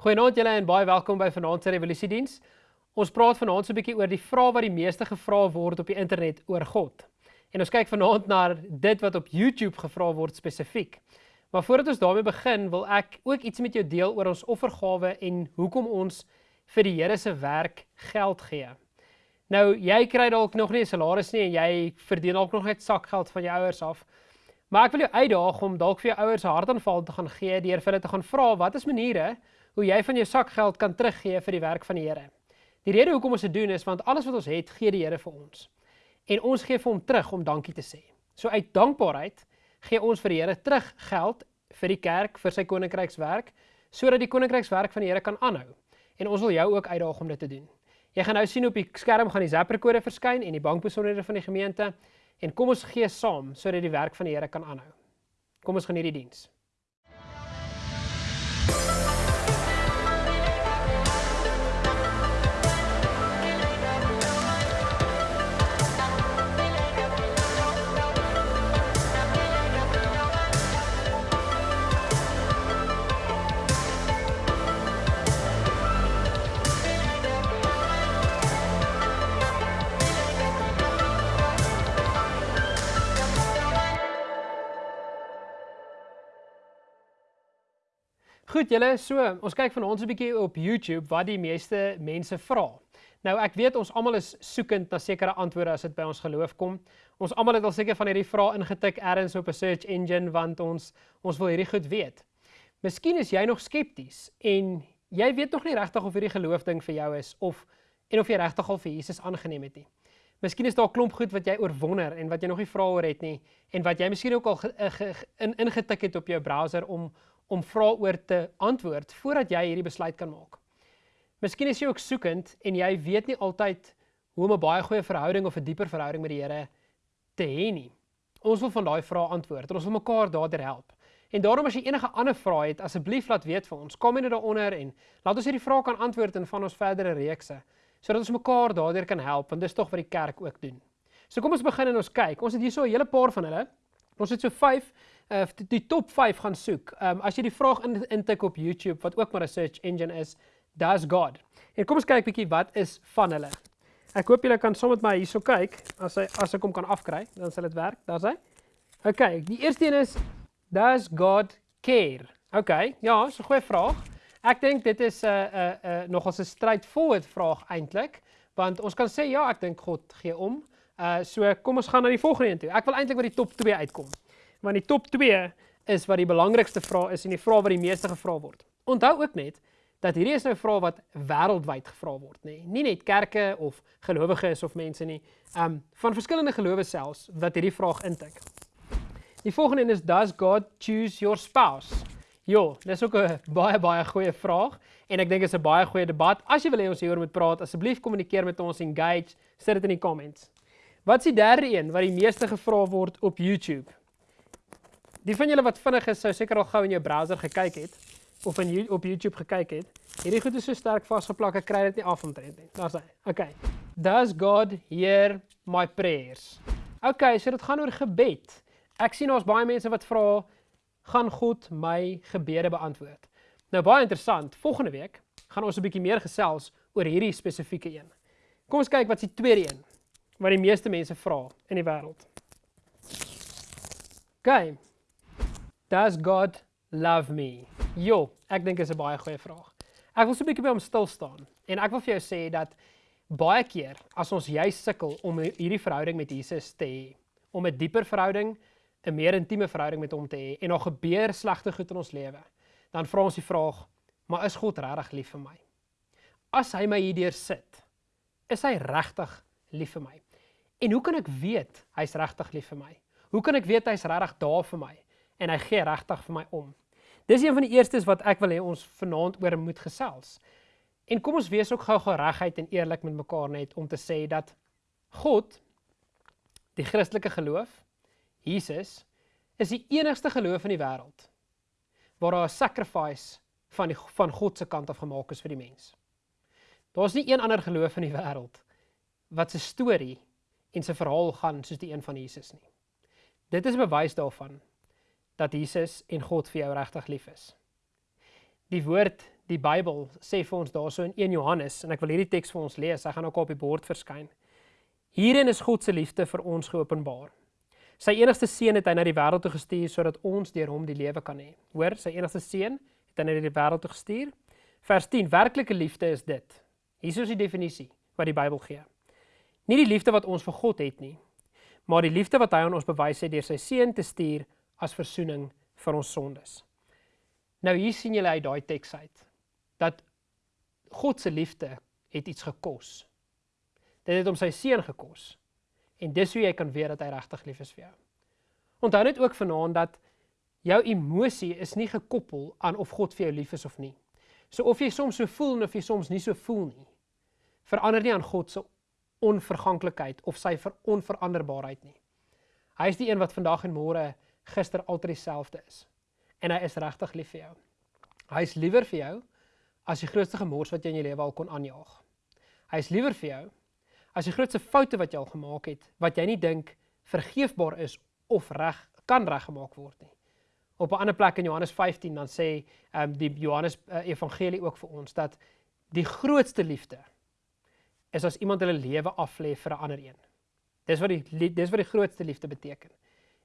Goeienaand julle en baie welkom by Vanaand se Revolusie Diens. Ons praat vanaand so 'n bietjie oor die vrae wat die meeste gevra word op die internet oor God. En ons kyk vanaand na dit wat op YouTube gevra word spesifiek. Maar voordat ons daarmee begin, wil ek ook iets met jou deel oor ons offergawe en hoekom ons vir die Here se werk geld gee. Nou, jy kry dalk nog nie 'n salaris nie en jy verdien dalk nog net sakgeld van jou ouers af. Maar ek wil jou uitdaag om dalk vir jou ouers 'n hartaanval te gaan gee deur vir hulle te gaan vra wat is maniere hoe jy van jou sakgeld kan teruggee vir die werk van die Here. Die rede hoekom ons dit doen is want alles wat ons het, gee die Here vir ons. En ons gee vir hom terug om dankie te sê. So uit dankbaarheid gee ons vir die Here terug geld vir die kerk vir sy koninkrykswerk sodat die koninkrykswerk van die Here kan aanhou. En ons wil jou ook uitdaag om dit te doen. Jy gaan nou sien op die skerm gaan die Zapper kode verskyn en die bankbesonderhede van die gemeente en kom ons gee saam sodat die werk van die Here kan aanhou. Kom ons geniet die diens. Goed julle, so ons kyk vanaand so 'n bietjie op YouTube wat die meeste mense vra. Nou ek weet ons almal is soekend na sekere antwoorde as dit by ons geloof kom. Ons almal het al seker van hierdie vrae ingetik elders op 'n search engine want ons ons wil hierdie goed weet. Miskien is jy nog skepties en jy weet nog nie regtig of hierdie geloof ding vir jou is of en of jy regtig al vir Jesus aangeneem het nie. Miskien is daar 'n klomp goed wat jy oorwonder en wat jy nog nie vrae oor het nie en wat jy miskien ook al ge, ge, in, ingetik het op jou browser om om vrae oor te antwoord voordat jy hierdie besluit kan maak. Miskien is jy ook soekend en jy weet nie altyd hoe om 'n baie goeie verhouding of 'n dieper verhouding met die Here te hê nie. Ons wil van daai vrae antwoord en ons wil mekaar daardeur help. En daarom as jy enige ander vrae het, asseblief laat weet vir ons. Kom net daaronder en laat ons hierdie vrae kan antwoord in van ons verdere reekse sodat ons mekaar daardeur kan help want dis tog wat die kerk ook doen. So kom ons begin en ons kyk. Ons het hier so 'n hele paar van hulle. Ons het so 5 uh, die top 5 gaan soek. Ehm um, as jy die vraag in intik op YouTube wat ook maar 'n search engine is, does God. En kom ons kyk bietjie wat is van hulle. Ek hoop julle kan saam met my hierso kyk as hy as ek hom kan afkry, dan sal dit werk. Daar's hy. OK, die eerste een is does God care? OK, ja, so 'n goeie vraag. Ek dink dit is 'n uh, 'n uh, uh, nogal 'n straightforward vraag eintlik, want ons kan sê ja, ek dink God gee om. Uh so kom ons gaan na die volgende een toe. Ek wil eintlik by die top 2 uitkom want die top 2 is wat die belangrikste vrae is en die vrae wat die meeste gevra word. Onthou ook net dat hierdie is nou vrae wat wêreldwyd gevra word, nê. Nee. Nie net kerke of gelowiges of mense nie, um van verskillende gelowe selfs wat hierdie vraag intik. Die volgende een is does God choose your spouse? Jo, dis ook 'n baie baie goeie vraag en ek dink dit is 'n baie goeie debat. As jy wil hê ons hieroor moet praat, asseblief kommunikeer met ons engage, sit dit in die comments. Wat is die derde een wat die meeste gevra word op YouTube? Die van julle wat vinnig is, sou seker al gou in jou browser gekyk het of in op YouTube gekyk het. Hierdie goed is so sterk vasgeplak, ek kry dit nie af omtrent nie. Daar's hy. Okay. Does God hear my prayers? Okay, so dit gaan oor gebed. Ek sien ons baie mense wat vra, gaan God my gebede beantwoord? Nou baie interessant. Volgende week gaan ons 'n bietjie meer gesels oor hierdie spesifieke een. Kom ons kyk wat die tweede een wat die meeste mense vra in die wêreld. Okay, Does God love me? Jo, ek dink is 'n baie goeie vraag. Ek wil so 'n bietjie by hom stil staan en ek wil vir jou sê dat baie keer as ons jy sukkel om hierdie verhouding met Jesus te hê, om 'n dieper verhouding, 'n meer intieme verhouding met hom te hê en daar gebeur slegte goed in ons lewe, dan vra ons die vraag, maar is God regtig lief vir my? As hy my hierdeur sit, is hy regtig lief vir my? En hoe kan ek weet hy's regtig lief vir my? Hoe kan ek weet hy's regtig daar vir my? En hy gee regtig vir my om. Dis een van die eerstes wat ek wil hê ons vanaand oor moet gesels. En kom ons wees ook gou-gou regheid en eerlik met mekaar net om te sê dat God die Christelike geloof, Jesus, is die enigste geloof in die wêreld waar daar 'n sacrifice van die van God se kant af gemaak is vir die mens. Daar's nie een ander geloof in die wêreld wat se storie en se verhaal gaan soos die een van Jesus nie. Dit is bewys daarvan dat Jesus en God vir jou regtig lief is. die woord, die Bybel sê vir ons daarso in 1 Johannes en ek wil hierdie teks vir ons lees. Hy gaan ook op die bord verskyn. Hierin is God se liefde vir ons geopenbaar. Sy enigste seun het hy na die wêreld toe gestuur sodat ons deur hom die lewe kan hê. Hoor, sy enigste seun het hy na die wêreld toe gestuur. Vers 10: Werklike liefde is dit. Hier is die definisie wat die Bybel gee. Nie die liefde wat ons vir God het nie, maar die liefde wat hy aan ons bewys het deur sy seun te stuur as verzoening vir ons sondes. Nou hier sien julle uit daai teks uit dat God se liefde het iets gekos. Dit het hom sy seun gekos. En dis hoe jy kan weet dat hy regtig lief is vir jou. Onthou net ook vanaand dat jou emosie is nie gekoppel aan of God vir jou lief is of nie. So of jy soms so voel of jy soms nie so voel nie, verander nie aan God se onverganklikheid of sy ver onveranderbaarheid nie. Hy is die een wat vandag en môre gister altyd dieselfde is. En hy is regtig lief vir jou. Hy is liewer vir jou as die grootste gemors wat jy in jou lewe al kon aanjaag. Hy is liewer vir jou as die grootste foute wat jy al gemaak het wat jy nie dink vergeefbaar is of reg kan reggemaak word nie. Op 'n ander plek in Johannes 15 dan sê ehm um, die Johannes uh, evangelie ook vir ons dat die grootste liefde is as iemand hulle lewe aflê vir 'n ander een. Dis wat die dis wat die grootste liefde beteken.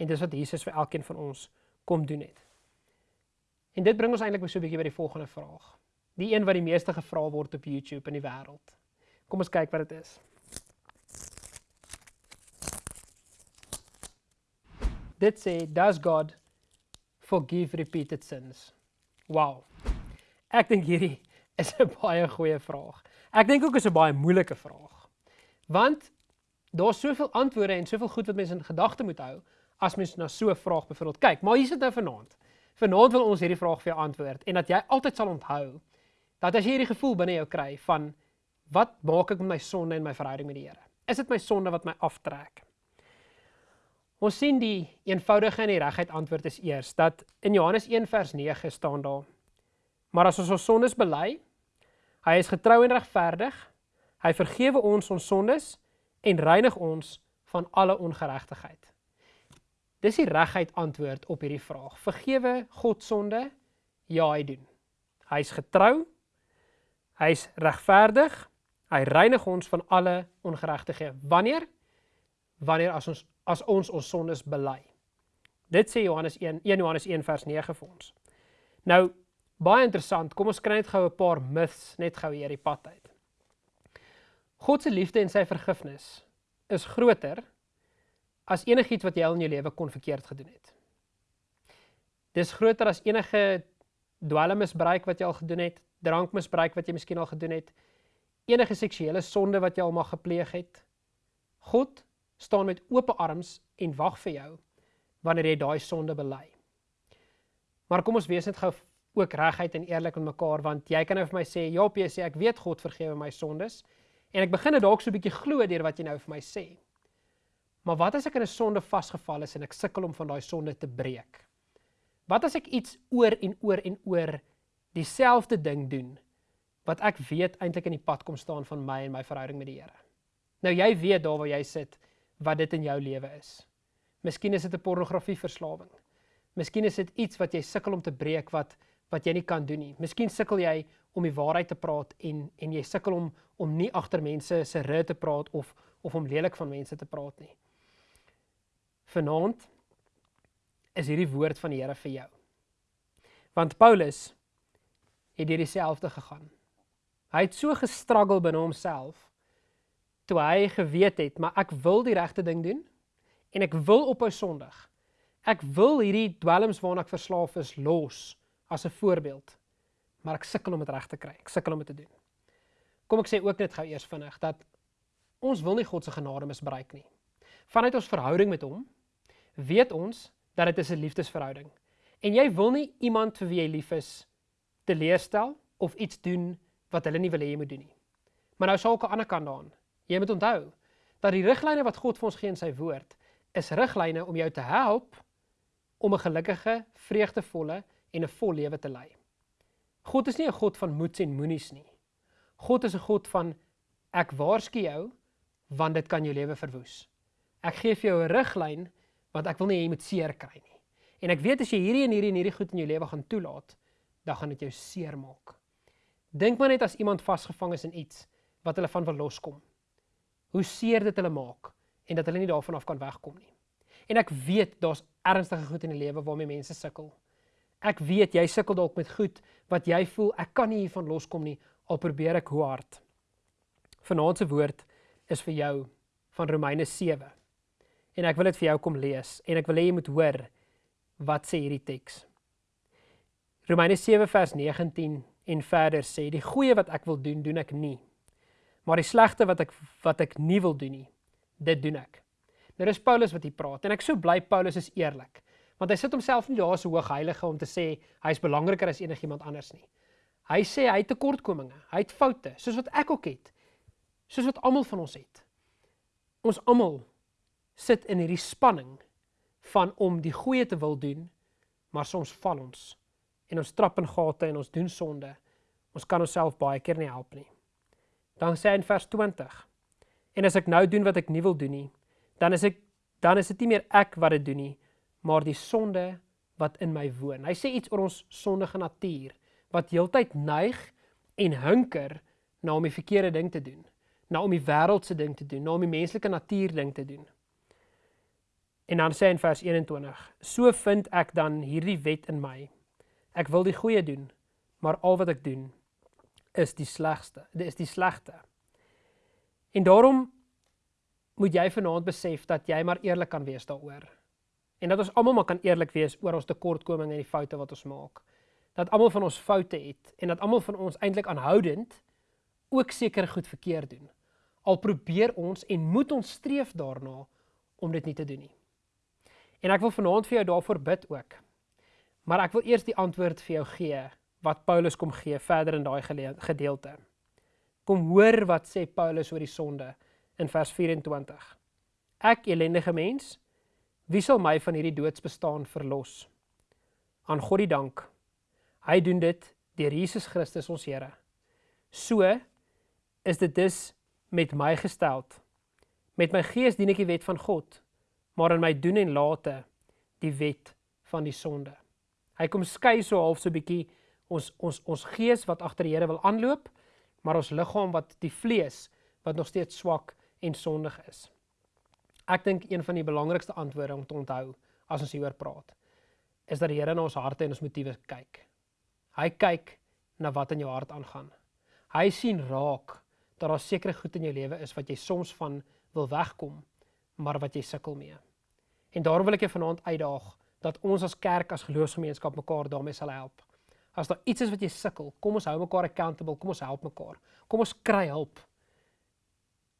En dis wat Jesus vir elkeen van ons kom doen het. En dit bring ons eintlik so 'n bietjie by die volgende vraag. Die een wat die meeste gevra word op YouTube in die wêreld. Kom ons kyk wat dit is. Dit sê, "Does God forgive repeated sins?" Wow. Ek dink hierdie is 'n baie goeie vraag. Ek dink ook is 'n baie moeilike vraag. Want daar's soveel antwoorde en soveel goed wat mense in gedagte moet hou as mens na so 'n vraag byvoorbeeld kyk. Maar hier sit nou vanaand. Vanaand wil ons hierdie vraag vir jou antwoord en dat jy altyd sal onthou dat as jy hierdie gevoel binne jou kry van wat maak ek met my sonde en my verhouding met die Here? Is dit my sonde wat my aftrek? Ons sien die eenvoudige en die regheid antwoord is eers dat in Johannes 1 vers 9 staan daar: Maar as ons ons sondes bely, hy is getrou en regverdig, hy vergewe ons ons sondes en reinig ons van alle ongeregtigheid. Dis die regheid antwoord op hierdie vraag. Vergewe God sonde? Ja, hy doen. Hy's getrou. Hy's regverdig. Hy reinig ons van alle ongeregtighede. Wanneer? Wanneer as ons as ons ons sondes bely. Dit sê Johannes 1, 1 Johannes 1 vers 9 vir ons. Nou, baie interessant. Kom ons kry net gou 'n paar myths net gou hier die pad uit. God se liefde en sy vergifnis is groter as enigiets wat jy al in jou lewe kon verkeerd gedoen het. Dis groter as enige dwelmmisbruik wat jy al gedoen het, drankmisbruik wat jy miskien al gedoen het, enige seksuele sonde wat jy al mag gepleeg het. God staan met oop arms en wag vir jou wanneer jy daai sonde bely. Maar kom ons wees net gou ook regheid en eerlik met mekaar want jy kan nou vir my sê, "Ja, jy sê ek weet God vergewe my sondes." En ek begin dit dalk so 'n bietjie glo deur wat jy nou vir my sê. Maar wat as ek in 'n sonde vasgevall is en ek sukkel om van daai sonde te breek? Wat as ek iets oor en oor en oor dieselfde ding doen wat ek weet eintlik in die pad kom staan van my en my verhouding met die Here? Nou jy weet daar waar jy sit wat dit in jou lewe is. Miskien is dit 'n pornografieverslawing. Miskien is dit iets wat jy sukkel om te breek wat wat jy nie kan doen nie. Miskien sukkel jy om die waarheid te praat en en jy sukkel om om nie agter mense se rug te praat of of om lelik van mense te praat nie. Vanaand is hierdie woord van die Here vir jou. Want Paulus het deur dieselfde gegaan. Hy het so gestruggle binne homself toe hy geweet het, maar ek wil die regte ding doen en ek wil ophou sondig. Ek wil hierdie dwelms waarna ek verslaaf is los as 'n voorbeeld. Maar ek sukkel om dit reg te kry. Ek sukkel om dit te doen. Kom ek sê ook net gou eers vinnig dat ons wil nie God se genade misbruik nie. Vanuit ons verhouding met hom weet ons dat dit is 'n liefdesverhouding. En jy wil nie iemand vir wie jy lief is teleurstel of iets doen wat hulle nie wil hê jy moet doen nie. Maar nou sal ook 'n ander kant daaraan. Jy moet onthou dat die riglyne wat God vir ons gee in sy woord is riglyne om jou te help om 'n gelukkige, vreugdevolle en 'n vol lewe te lei. God is nie 'n God van moets en moenies nie. God is 'n God van ek waarsku jou want dit kan jou lewe verwoes. Ek gee vir jou 'n riglyn want ek wil nie jy moet seer kry nie. En ek weet as jy hierdie en hierdie en hierdie goed in jou lewe gaan toelaat, dan gaan dit jou seermaak. Dink maar net as iemand vasgevang is in iets wat hulle van wil loskom. Hoe seer dit hulle maak en dat hulle nie daarvan af kan wegkom nie. En ek weet daar's ernstige goed in die lewe waarmee mense sukkel. Ek weet jy sukkel dalk met goed wat jy voel ek kan nie hiervan loskom nie al probeer ek hoe hard. Vanaand se woord is vir jou van Romeine 7. En ek wil dit vir jou kom lees en ek wil hê jy moet hoor wat sê hierdie teks. Romeine 7 vers 19 en verder sê die goeie wat ek wil doen, doen ek nie. Maar die slegte wat ek wat ek nie wil doen nie, dit doen ek. Nou dis Paulus wat hier praat en ek so bly Paulus is eerlik, want hy sit homself nie daar so hoog heilige om te sê hy's belangriker as enigiemand anders nie. Hy sê hy het tekortkominge, hy het foute, soos wat ek ook het. Soos wat almal van ons het. Ons almal sit in hierdie spanning van om die goeie te wil doen, maar soms val ons en ons trap in gate en ons doen sonde. Ons kan onsself baie keer nie help nie. Dan sê hy in vers 20: En as ek nou doen wat ek nie wil doen nie, dan is ek dan is dit nie meer ek wat dit doen nie, maar die sonde wat in my woon. Hy sê iets oor ons sondige natuur wat heeltyd neig en hunker na om die verkeerde ding te doen, na om die wêreldse ding te doen, na om die menslike natuur ding te doen. En dan sê hy in vers 21: So vind ek dan hierdie wet in my Ek wil die goeie doen, maar al wat ek doen is die slegste. Dit is die slegte. En daarom moet jy vanaand besef dat jy maar eerlik kan wees daaroor. En dat ons almal maar kan eerlik wees oor ons tekortkominge en die foute wat ons maak. Dat almal van ons foute het en dat almal van ons eintlik aanhoudend ook seker goed verkeerd doen. Al probeer ons en moet ons streef daarna om dit nie te doen nie. En ek wil vanaand vir jou daarvoor bid ook. Maar ek wil eers die antwoord vir jou gee wat Paulus kom gee verder in daai gedeelte. Kom hoor wat sê Paulus oor die sonde in vers 24. Ek elendige mens, wie sal my van hierdie doodsbestaan verlos? Aan God die dank. Hy doen dit deur Jesus Christus ons Here. So is dit dus met my gesteld. Met my gees dien ek die wet van God, maar in my doen en late die wet van die sonde. Hy kom skei so half so bietjie ons ons ons gees wat agter die Here wil aanloop, maar ons liggaam wat die vlees wat nog steeds swak en sondig is. Ek dink een van die belangrikste antwoorde om te onthou as ons hieroor praat, is dat die Here na ons harte en ons motiewe kyk. Hy kyk na wat in jou hart aangaan. Hy sien raak dat daar sekere goed in jou lewe is wat jy soms van wil wegkom, maar wat jy sukkel mee. En daarom wil ek jou vanaand uitdaag dat ons as kerk as geloofsgemeenskap mekaar daarmee sal help. As daar iets is wat jy sukkel, kom ons hou mekaar accountable, kom ons help mekaar. Kom ons kry hulp.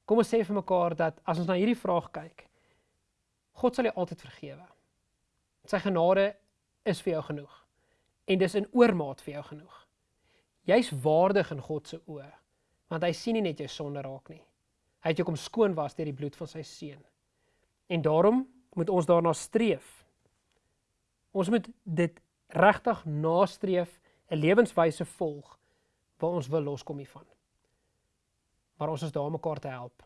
Kom ons sê vir mekaar dat as ons na hierdie vraag kyk, God sal jou altyd vergewe. Sy genade is vir jou genoeg. En dis in oormaat vir jou genoeg. Jy's waardig in God se oë, want hy sien nie net jou sonde raak nie. Hy het jou kom skoon was deur die bloed van sy seun. En daarom moet ons daarna streef Ons moet dit regtig nastreef, 'n lewenswyse volg waar ons wil loskom hiervan. Maar ons is daar om mekaar te help.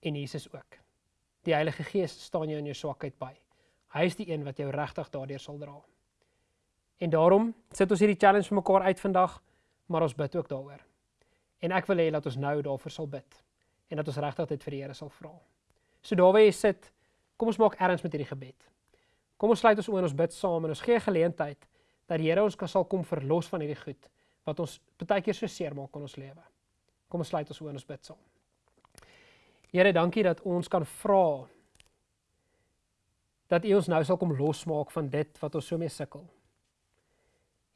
En Jesus ook. Die Heilige Gees staan jou in jou swakheid by. Hy is die een wat jou regtig daardeur sal dra. En daarom sit ons hierdie challenge vir mekaar uit vandag, maar ons bid ook daaroor. En ek wil hê dat ons nou daarvoor sal bid en dat ons regtig dit vir die Here sal vra. So daar waar jy sit, kom ons maak erns met hierdie gebed. Kom ons sluit ons oë en ons bid saam en ons gee geleentheid dat die Here ons kan sal kom verlos van hierdie goed wat ons baie keer so seer maak in ons lewe. Kom ons sluit ons oë en ons bid saam. Here, dankie dat ons kan vra dat U ons nou sal kom losmaak van dit wat ons so mee sukkel.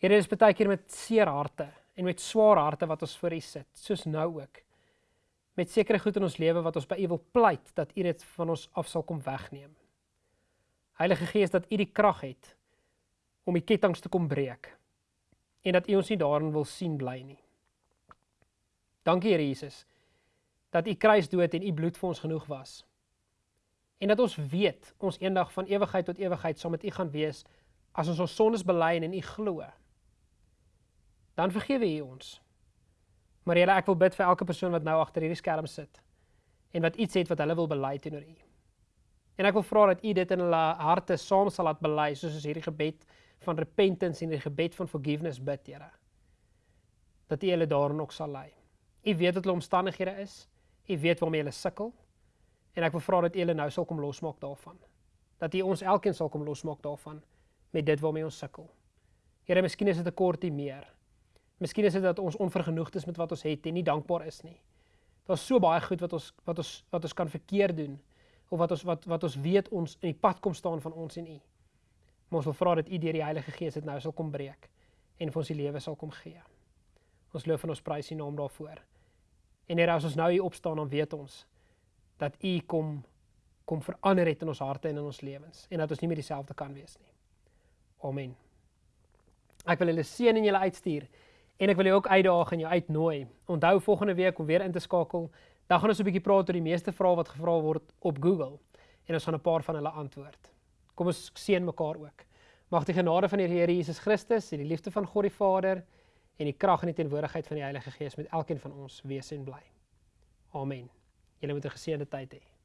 Here, dis baie keer met seer harte en met swaar harte wat ons voor U sit, soos nou ook. Met sekere goed in ons lewe wat ons by U wil pleit dat U dit van ons af sal kom wegneem. Heilige Gees dat U die krag het om die ketTINGS te kom breek en dat U ons nie daarin wil sien bly nie. Dankie Here Jesus dat U kruisdood en U bloed vir ons genoeg was. En dat ons weet ons eendag van ewigheid tot ewigheid saam met U gaan wees as ons ons sondes bely en in U glo. Dan vergewe U ons. Maar Here, ek wil bid vir elke persoon wat nou agter hierdie skerm sit en wat iets het wat hulle wil bely teenoor U. En ek wil vra dat U dit in hulle harte saam sal laat bely soos ons hierdie gebed van repentance en die gebed van forgiveness bid, Here. Dat U hulle daarin ook sal lei. U weet wat hulle omstandighede is. U weet waarmee hulle sukkel. En ek wil vra dat U hulle nou sal kom losmaak daarvan. Dat U ons elkeen sal kom losmaak daarvan met dit waarmee ons sukkel. Here, miskien is dit 'n kortie meer. Miskien is dit dat ons onvergenoegd is met wat ons het en nie dankbaar is nie. Daar's so baie goed wat ons wat ons wat ons kan verkeerd doen of wat ons wat wat ons weet ons in die pad kom staan van ons en U. Maar ons wil vra dat U deur die Heilige Gees dit nou sal kom breek en vir ons die lewe sal kom gee. Ons loof en ons prys U naam daarvoor. En Here, as ons nou hier opstaan, dan weet ons dat U kom kom verander het in ons harte en in ons lewens en dat ons nie meer dieselfde kan wees nie. Amen. Ek wil julle seën en julle uitstuur en ek wil jou ook uitdaag en jou uitnooi. Onthou volgende week om weer in te skakel. Dan gaan ons 'n bietjie praat oor die meeste vrae wat gevra word op Google en ons gaan 'n paar van hulle antwoord. Kom ons seën mekaar ook. Mag die genade van die Here Jesus Christus en die liefde van God die Vader en die krag en die teenwoordigheid van die Heilige Gees met elkeen van ons wees en bly. Amen. Julle moet 'n geseënde tyd hê.